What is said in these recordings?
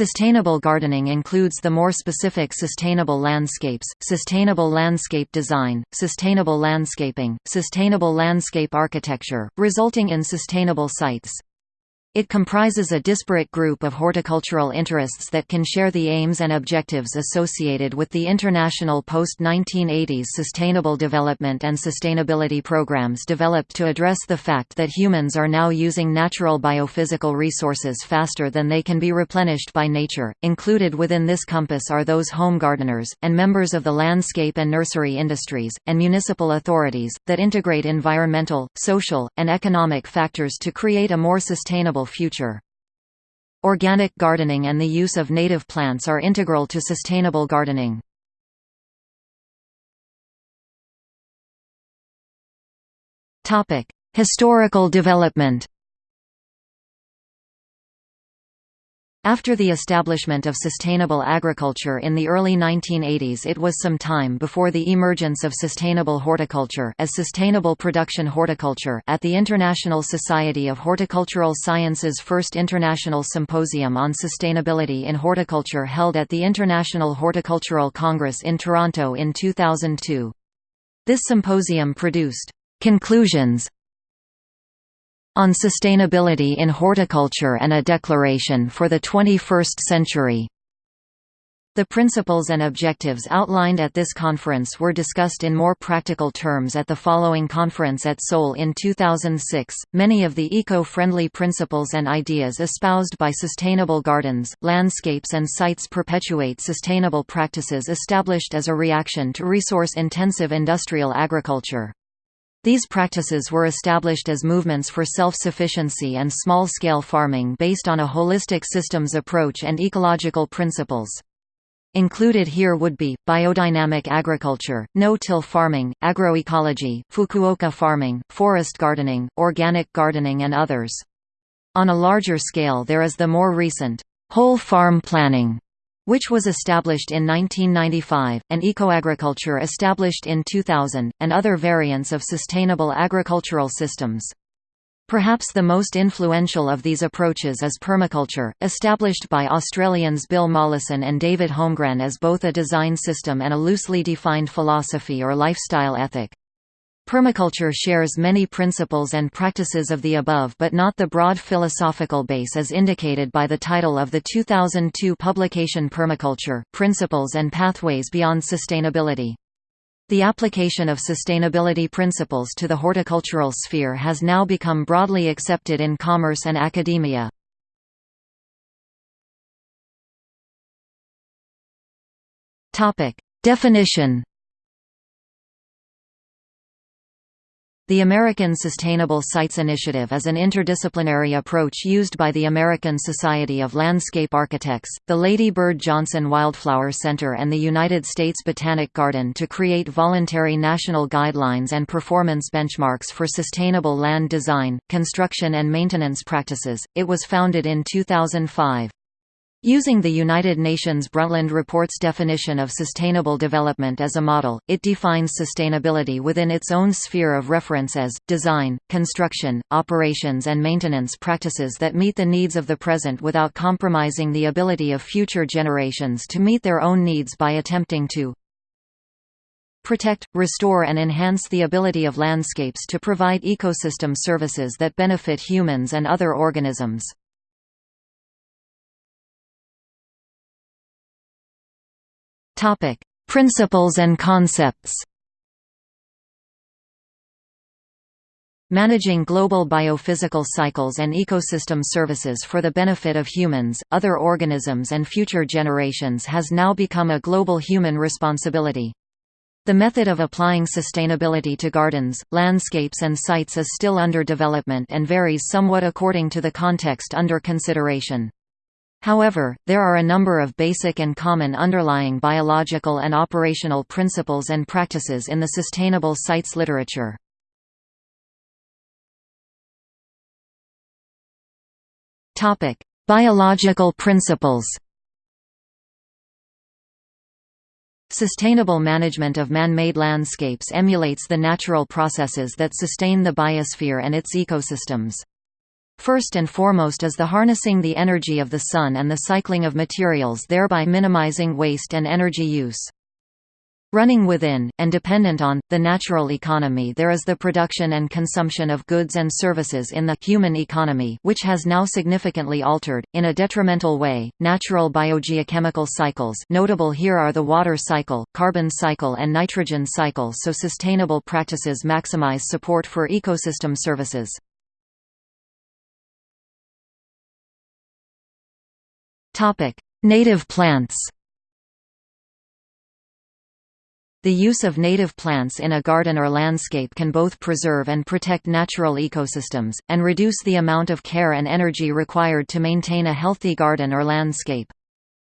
Sustainable gardening includes the more specific sustainable landscapes, sustainable landscape design, sustainable landscaping, sustainable landscape architecture, resulting in sustainable sites. It comprises a disparate group of horticultural interests that can share the aims and objectives associated with the international post-1980s sustainable development and sustainability programs developed to address the fact that humans are now using natural biophysical resources faster than they can be replenished by nature. Included within this compass are those home gardeners, and members of the landscape and nursery industries, and municipal authorities, that integrate environmental, social, and economic factors to create a more sustainable future. Organic gardening and the use of native plants are integral to sustainable gardening. Historical development After the establishment of sustainable agriculture in the early 1980s it was some time before the emergence of sustainable horticulture as sustainable production horticulture at the International Society of Horticultural Sciences first International Symposium on Sustainability in Horticulture held at the International Horticultural Congress in Toronto in 2002. This symposium produced conclusions on Sustainability in Horticulture and a Declaration for the 21st Century. The principles and objectives outlined at this conference were discussed in more practical terms at the following conference at Seoul in 2006. Many of the eco friendly principles and ideas espoused by sustainable gardens, landscapes, and sites perpetuate sustainable practices established as a reaction to resource intensive industrial agriculture. These practices were established as movements for self-sufficiency and small-scale farming based on a holistic systems approach and ecological principles. Included here would be, biodynamic agriculture, no-till farming, agroecology, Fukuoka farming, forest gardening, organic gardening and others. On a larger scale there is the more recent, whole farm planning, which was established in 1995, and ecoagriculture established in 2000, and other variants of sustainable agricultural systems. Perhaps the most influential of these approaches is permaculture, established by Australians Bill Mollison and David Holmgren as both a design system and a loosely defined philosophy or lifestyle ethic. Permaculture shares many principles and practices of the above but not the broad philosophical base as indicated by the title of the 2002 publication Permaculture, Principles and Pathways Beyond Sustainability. The application of sustainability principles to the horticultural sphere has now become broadly accepted in commerce and academia. Definition The American Sustainable Sites Initiative is an interdisciplinary approach used by the American Society of Landscape Architects, the Lady Bird Johnson Wildflower Center and the United States Botanic Garden to create voluntary national guidelines and performance benchmarks for sustainable land design, construction and maintenance practices. It was founded in 2005. Using the United Nations Brundtland Report's definition of sustainable development as a model, it defines sustainability within its own sphere of reference as, design, construction, operations and maintenance practices that meet the needs of the present without compromising the ability of future generations to meet their own needs by attempting to protect, restore and enhance the ability of landscapes to provide ecosystem services that benefit humans and other organisms. Topic: Principles and concepts. Managing global biophysical cycles and ecosystem services for the benefit of humans, other organisms and future generations has now become a global human responsibility. The method of applying sustainability to gardens, landscapes and sites is still under development and varies somewhat according to the context under consideration. However, there are a number of basic and common underlying biological and operational principles and practices in the sustainable sites literature. Biological principles Sustainable management of man-made landscapes emulates the natural processes that sustain the biosphere and its ecosystems. First and foremost is the harnessing the energy of the sun and the cycling of materials thereby minimizing waste and energy use. Running within, and dependent on, the natural economy there is the production and consumption of goods and services in the human economy which has now significantly altered, in a detrimental way, natural biogeochemical cycles notable here are the water cycle, carbon cycle and nitrogen cycle so sustainable practices maximize support for ecosystem services. Native plants The use of native plants in a garden or landscape can both preserve and protect natural ecosystems, and reduce the amount of care and energy required to maintain a healthy garden or landscape.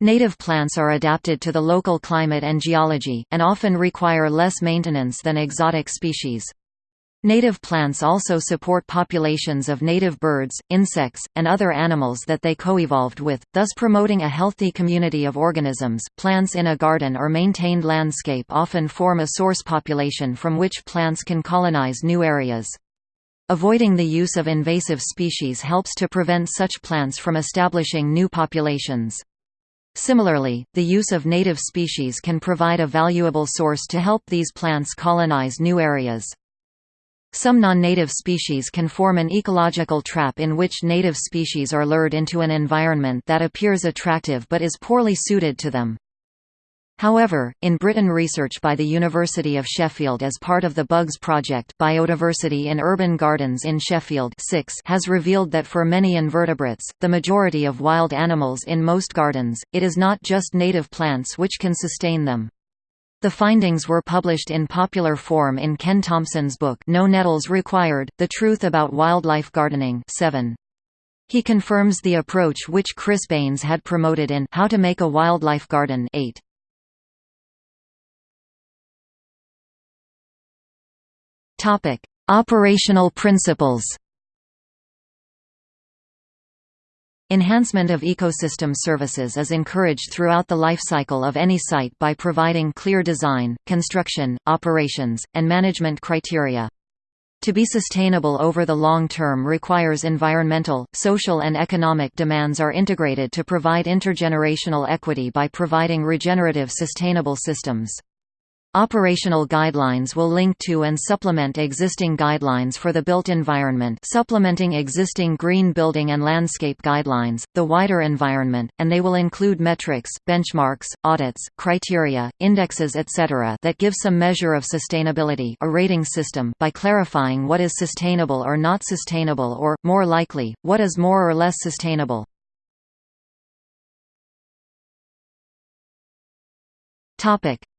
Native plants are adapted to the local climate and geology, and often require less maintenance than exotic species. Native plants also support populations of native birds, insects, and other animals that they co-evolved with, thus promoting a healthy community of organisms. Plants in a garden or maintained landscape often form a source population from which plants can colonize new areas. Avoiding the use of invasive species helps to prevent such plants from establishing new populations. Similarly, the use of native species can provide a valuable source to help these plants colonize new areas. Some non-native species can form an ecological trap in which native species are lured into an environment that appears attractive but is poorly suited to them. However, in Britain research by the University of Sheffield as part of the Bugs Project Biodiversity in Urban Gardens in Sheffield 6 has revealed that for many invertebrates, the majority of wild animals in most gardens, it is not just native plants which can sustain them. The findings were published in popular form in Ken Thompson's book No Nettles Required, The Truth About Wildlife Gardening 7. He confirms the approach which Chris Baines had promoted in How to Make a Wildlife Garden 8. Operational principles Enhancement of ecosystem services is encouraged throughout the lifecycle of any site by providing clear design, construction, operations, and management criteria. To be sustainable over the long term requires environmental, social and economic demands are integrated to provide intergenerational equity by providing regenerative sustainable systems. Operational guidelines will link to and supplement existing guidelines for the built environment supplementing existing green building and landscape guidelines, the wider environment, and they will include metrics, benchmarks, audits, criteria, indexes etc. that give some measure of sustainability a rating system by clarifying what is sustainable or not sustainable or, more likely, what is more or less sustainable.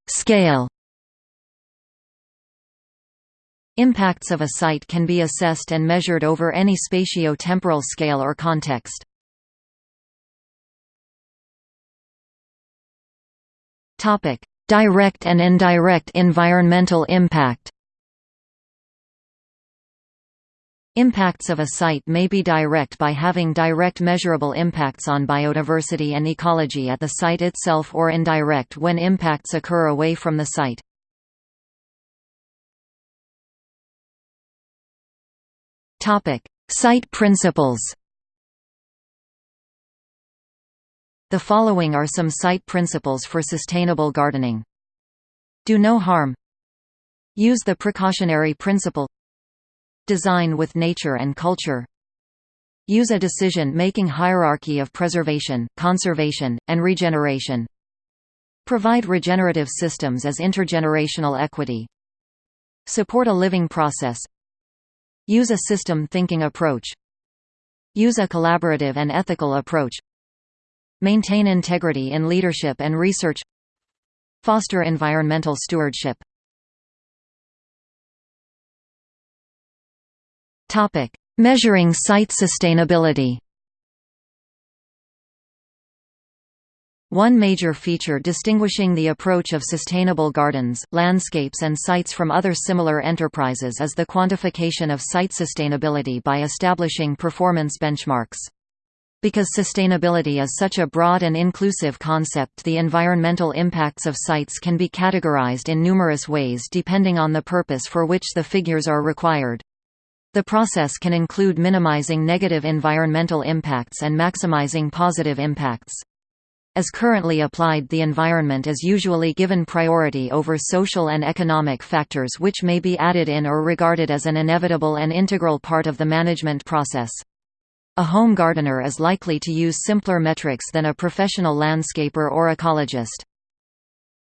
Scale Impacts of a site can be assessed and measured over any spatio-temporal scale or context. Topic: Direct and indirect environmental impact Impacts of a site may be direct by having direct measurable impacts on biodiversity and ecology at the site itself or indirect when impacts occur away from the site. Topic: Site principles. The following are some site principles for sustainable gardening. Do no harm. Use the precautionary principle. Design with nature and culture. Use a decision-making hierarchy of preservation, conservation, and regeneration. Provide regenerative systems as intergenerational equity. Support a living process, Use a system thinking approach. Use a collaborative and ethical approach. Maintain integrity in leadership and research. Foster environmental stewardship. Topic: Measuring site sustainability. One major feature distinguishing the approach of sustainable gardens, landscapes and sites from other similar enterprises is the quantification of site sustainability by establishing performance benchmarks. Because sustainability is such a broad and inclusive concept the environmental impacts of sites can be categorized in numerous ways depending on the purpose for which the figures are required. The process can include minimizing negative environmental impacts and maximizing positive impacts. As currently applied the environment is usually given priority over social and economic factors which may be added in or regarded as an inevitable and integral part of the management process. A home gardener is likely to use simpler metrics than a professional landscaper or ecologist.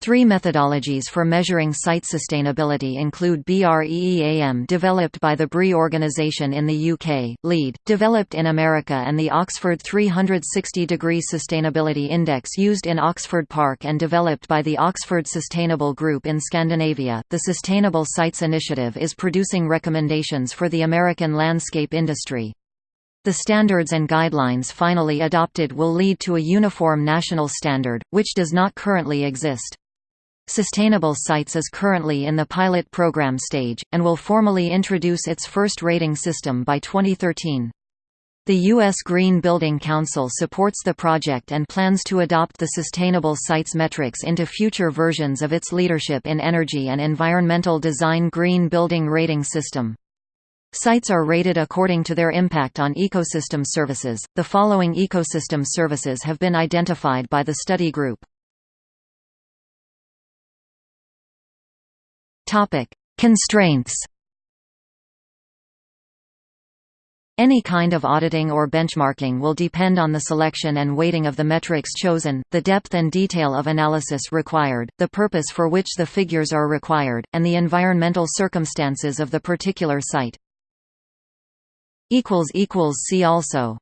Three methodologies for measuring site sustainability include BREEAM developed by the BRE organization in the UK, LEED, developed in America and the Oxford 360 Degree Sustainability Index used in Oxford Park and developed by the Oxford Sustainable Group in Scandinavia. The Sustainable Sites Initiative is producing recommendations for the American landscape industry. The standards and guidelines finally adopted will lead to a uniform national standard, which does not currently exist. Sustainable Sites is currently in the pilot program stage, and will formally introduce its first rating system by 2013. The U.S. Green Building Council supports the project and plans to adopt the Sustainable Sites metrics into future versions of its Leadership in Energy and Environmental Design Green Building Rating System. Sites are rated according to their impact on ecosystem services. The following ecosystem services have been identified by the study group. Topic: Constraints. Any kind of auditing or benchmarking will depend on the selection and weighting of the metrics chosen, the depth and detail of analysis required, the purpose for which the figures are required, and the environmental circumstances of the particular site. See also